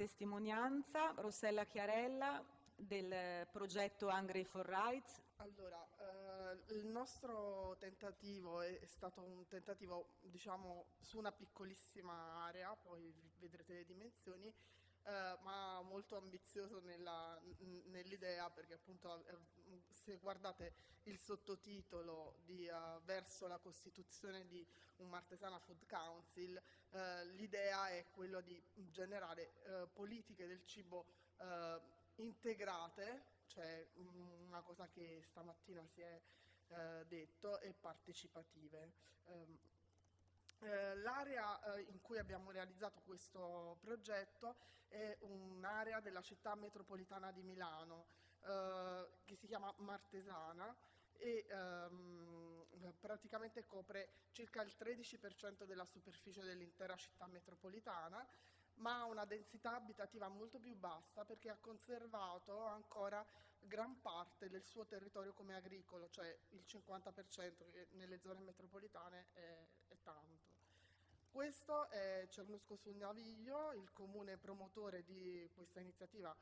testimonianza, Rossella Chiarella del progetto Hungry for Rights. Allora, eh, il nostro tentativo è stato un tentativo, diciamo, su una piccolissima area, poi vedrete le dimensioni, eh, ma molto ambizioso nell'idea perché appunto eh, se guardate il sottotitolo di uh, verso la costituzione di un Martesana Food Council, uh, l'idea è quella di generare uh, politiche del cibo integrate, cioè una cosa che stamattina si è detto, e partecipative. Eh, l'area eh, in cui abbiamo realizzato questo progetto è un'area della città metropolitana di Milano eh, che si chiama Martesana e ehm, praticamente copre circa il 13% della superficie dell'intera città metropolitana ma ha una densità abitativa molto più bassa perché ha conservato ancora gran parte del suo territorio come agricolo, cioè il 50% che nelle zone metropolitane è, è tanto. Questo è Cernusco sul Naviglio, il comune promotore di questa iniziativa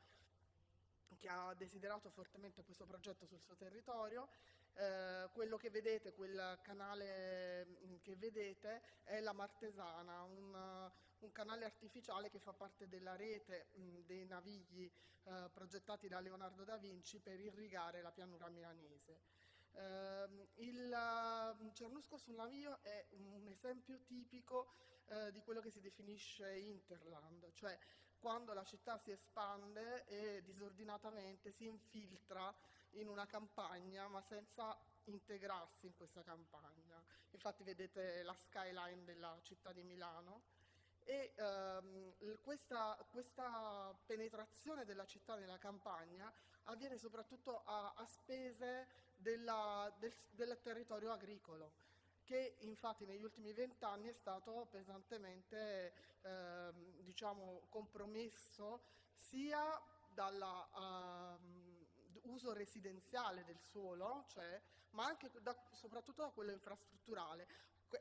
ha desiderato fortemente questo progetto sul suo territorio. Eh, quello che vedete, quel canale mm, che vedete è la Martesana, un, un canale artificiale che fa parte della rete mh, mm, dei navigli eh, progettati da Leonardo da Vinci per irrigare la pianura milanese. Uh, il uh, Cernusco sul Navio è un esempio tipico uh, di quello che si definisce interland, cioè quando la città si espande e disordinatamente si infiltra in una campagna ma senza integrarsi in questa campagna. Infatti vedete la skyline della città di Milano e ehm, questa, questa, penetrazione della città nella campagna avviene soprattutto a, a spese della, del, del, territorio agricolo che infatti negli ultimi vent'anni è stato pesantemente ehm, diciamo, compromesso sia dall'uso ehm, uh, residenziale del suolo, cioè, ma anche da, soprattutto da quello infrastrutturale.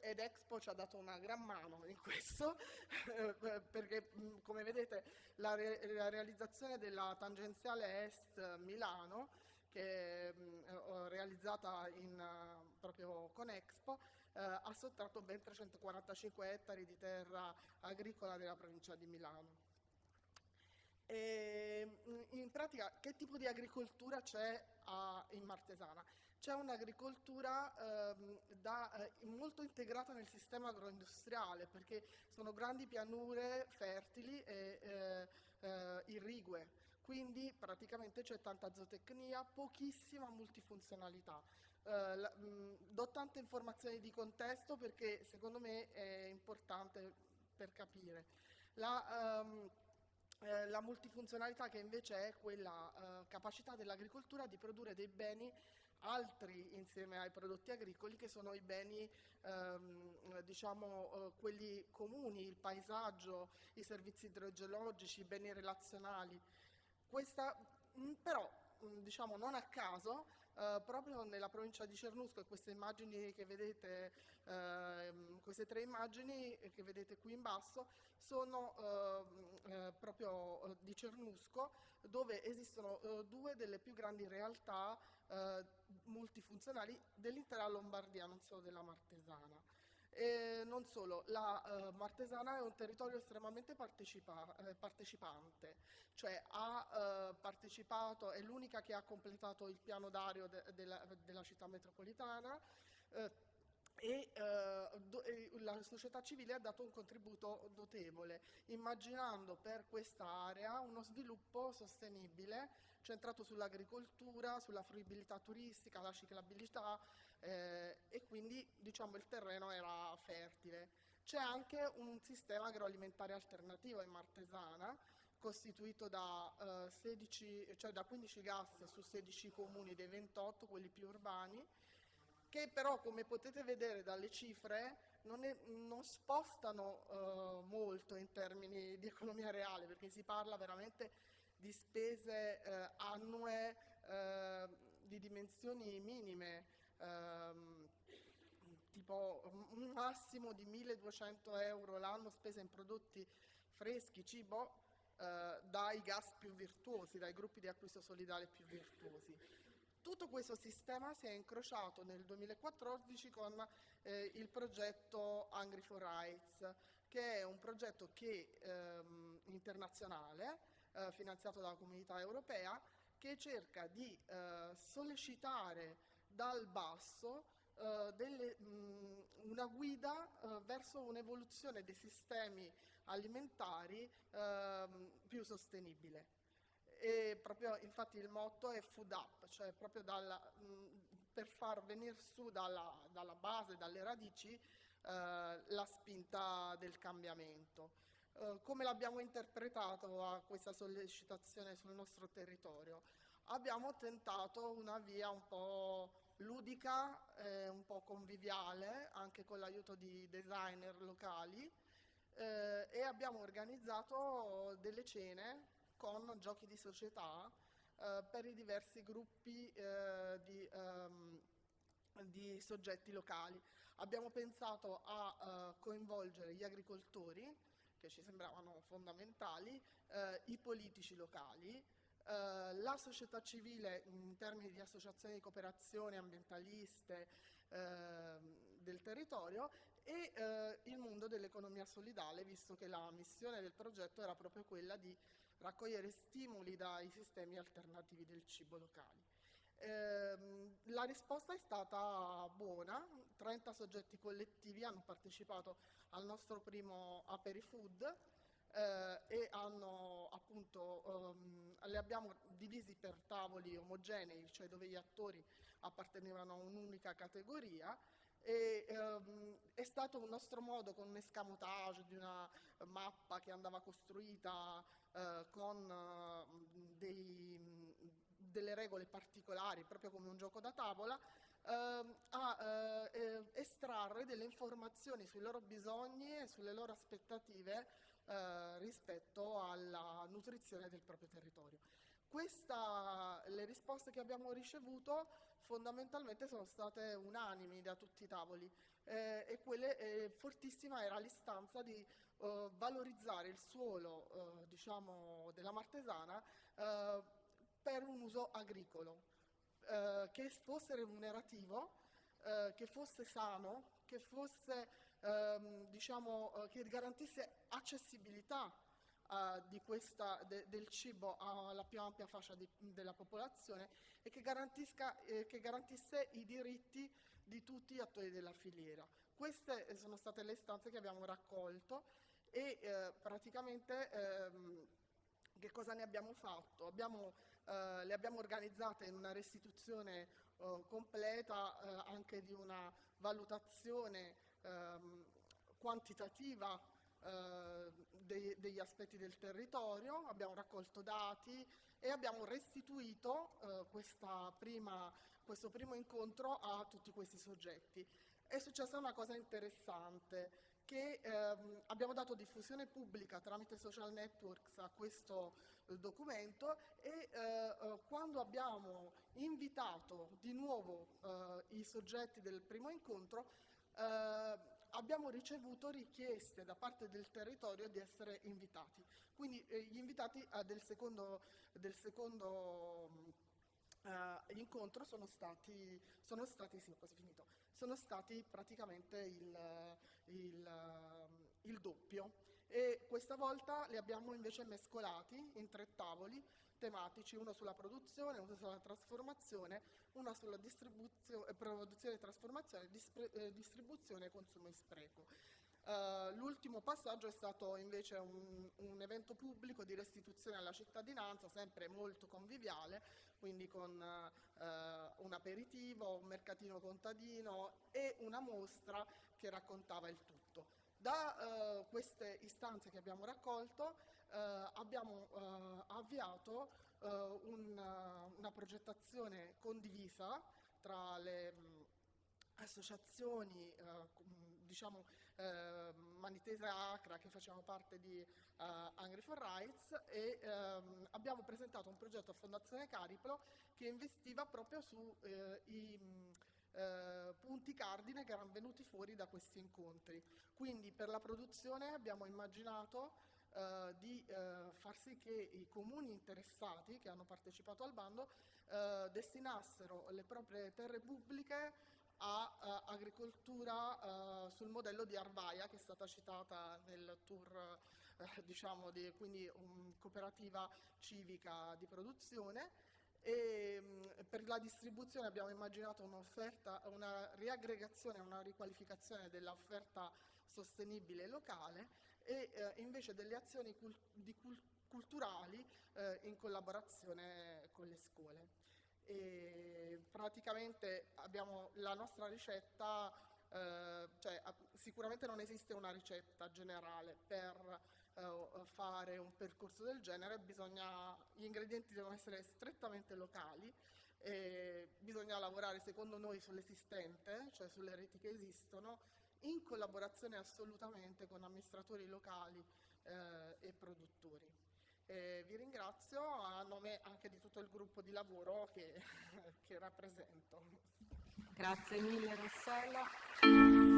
Ed Expo ci ha dato una gran mano in questo, perché come vedete la, re la, realizzazione della tangenziale est Milano, che è realizzata in, proprio con Expo, eh, ha sottratto ben 345 ettari di terra agricola della provincia di Milano. E, in pratica che tipo di agricoltura c'è in Martesana? c'è un'agricoltura ehm, eh, molto integrata nel sistema agroindustriale perché sono grandi pianure fertili e eh, eh, irrigue, quindi praticamente c'è tanta zootecnia, pochissima multifunzionalità. Eh, la, mh, do tante informazioni di contesto perché secondo me è importante per capire. La, um, eh, la multifunzionalità che invece è quella eh, capacità dell'agricoltura di produrre dei beni altri insieme ai prodotti agricoli che sono i beni ehm, diciamo eh, quelli comuni, il paesaggio, i servizi idrogeologici, i beni relazionali. Questa, mh, però mh, diciamo non a caso eh, proprio nella provincia di Cernusco queste immagini che vedete, eh, queste tre immagini che vedete qui in basso sono ehm, eh, proprio di Cernusco dove esistono eh, due delle più grandi realtà eh, multifunzionali dell'intera Lombardia, non solo della Martesana. E non solo, la uh, Martesana è un territorio estremamente partecipa eh, partecipante, cioè ha uh, partecipato, è l'unica che ha completato il piano d'ario de della, della, città metropolitana, uh, e, eh, la società civile ha dato un contributo notevole, immaginando per questa area uno sviluppo sostenibile centrato sull'agricoltura, sulla fruibilità turistica, la ciclabilità eh, e quindi diciamo, il terreno era fertile. C'è anche un sistema agroalimentare alternativo in Martesana, costituito da, eh, 16, cioè da 15 gas su 16 comuni dei 28, quelli più urbani, che però come potete vedere dalle cifre non, è, non spostano uh, molto in termini di economia reale perché si parla veramente di spese uh, annue uh, di dimensioni minime, ehm, tipo un massimo di 1200 euro l'anno spese in prodotti freschi, cibo, eh, dai gas più virtuosi, dai gruppi di acquisto solidale più virtuosi. Tutto questo sistema si è incrociato nel 2014 con eh, il progetto Hungry for Rights, che è un progetto che, ehm, internazionale, eh, finanziato dalla comunità europea, che cerca di eh, sollecitare dal basso eh, delle, mh, una guida eh, verso un'evoluzione dei sistemi alimentari ehm, più sostenibile. E proprio, infatti il motto è food up, cioè proprio dalla, mh, per far venire su dalla, dalla base, dalle radici, eh, la spinta del cambiamento. Eh, come l'abbiamo interpretato a questa sollecitazione sul nostro territorio? Abbiamo tentato una via un po' ludica, eh, un po' conviviale, anche con l'aiuto di designer locali, eh, e abbiamo organizzato delle cene con giochi di società eh, per i diversi gruppi eh, di, um, di, soggetti locali. Abbiamo pensato a uh, coinvolgere gli agricoltori, che ci sembravano fondamentali, eh, i politici locali, eh, la società civile in termini di associazioni di cooperazione ambientaliste eh, del territorio e eh, il mondo dell'economia solidale, visto che la missione del progetto era proprio quella di raccogliere stimoli dai sistemi alternativi del cibo locali. Eh, la risposta è stata buona, 30 soggetti collettivi hanno partecipato al nostro primo Aperifood eh, e hanno, appunto, um, li abbiamo divisi per tavoli omogenei, cioè dove gli attori appartenevano a un'unica categoria e, um, è stato un nostro modo con un escamotage di una mappa che andava costruita uh, con uh, dei, delle regole particolari, proprio come un gioco da tavola, uh, a eh, estrarre delle informazioni sui loro bisogni e sulle loro aspettative rispetto alla nutrizione del proprio territorio. Questa, risposte che abbiamo ricevuto fondamentalmente sono state unanimi da tutti i tavoli. Eh, e quelle, eh, fortissima era l'istanza di eh, valorizzare il suolo eh, diciamo, della Martesana eh, per un uso agricolo, eh, che fosse remunerativo, che fosse sano, che, fosse, ehm, diciamo, che garantisse accessibilità uh, questa, de, del cibo alla più ampia fascia di, della popolazione e che, eh, che, garantisse i diritti di tutti gli attori della filiera. Queste eh, sono state le istanze che abbiamo raccolto e eh, praticamente ehm, che cosa ne abbiamo fatto? Abbiamo, eh, le abbiamo organizzate in una restituzione eh, completa eh, anche di una valutazione ehm, quantitativa eh, dei, degli aspetti del territorio, abbiamo raccolto dati e abbiamo restituito eh, prima, questo primo incontro a tutti questi soggetti. È successa una cosa interessante, che ehm, abbiamo dato diffusione pubblica tramite social networks a questo eh, documento e eh, eh, quando abbiamo invitato di nuovo eh, i soggetti del primo incontro eh, abbiamo ricevuto richieste da parte del territorio di essere invitati. Quindi eh, gli invitati del secondo, del secondo eh, incontro sono stati, sono stati, sì, sono stati praticamente il, il, il doppio e questa volta li abbiamo invece mescolati in tre tavoli tematici, uno sulla produzione, uno sulla trasformazione, uno sulla distribuzione, produzione e trasformazione, eh, distribuzione consumo e spreco. Uh, l'ultimo passaggio è stato invece un, un, evento pubblico di restituzione alla cittadinanza, sempre molto conviviale, quindi con uh, un aperitivo, un mercatino contadino e una mostra che raccontava il tutto. Da uh, queste istanze che abbiamo raccolto eh, abbiamo eh, avviato eh, un, una progettazione condivisa tra le mh, associazioni diciamo eh, Manitese Acra che facciamo parte di Hungry for Rights e ehm, abbiamo presentato un progetto a Fondazione Cariplo che investiva proprio sui eh, punti cardine che erano venuti fuori da questi incontri. Quindi per la produzione abbiamo immaginato eh, di eh, far sì che i comuni interessati che hanno partecipato al bando eh, destinassero le proprie terre pubbliche a eh, agricoltura eh, sul modello di Arvaia che è stata citata nel tour eh, diciamo di quindi um, cooperativa civica di produzione e mh, per la distribuzione abbiamo immaginato un'offerta, una riaggregazione, una riqualificazione dell'offerta sostenibile locale e eh, invece delle azioni cul cult culturali eh, in collaborazione con le scuole. E praticamente abbiamo la nostra ricetta, eh, cioè, sicuramente non esiste una ricetta generale per eh, fare un percorso del genere, bisogna, gli ingredienti devono essere strettamente locali, bisogna lavorare secondo noi sull'esistente, cioè sulle reti che esistono, in collaborazione assolutamente con amministratori locali eh, e produttori. E vi ringrazio a nome anche di tutto il gruppo di lavoro che, che rappresento. Grazie mille Rossella.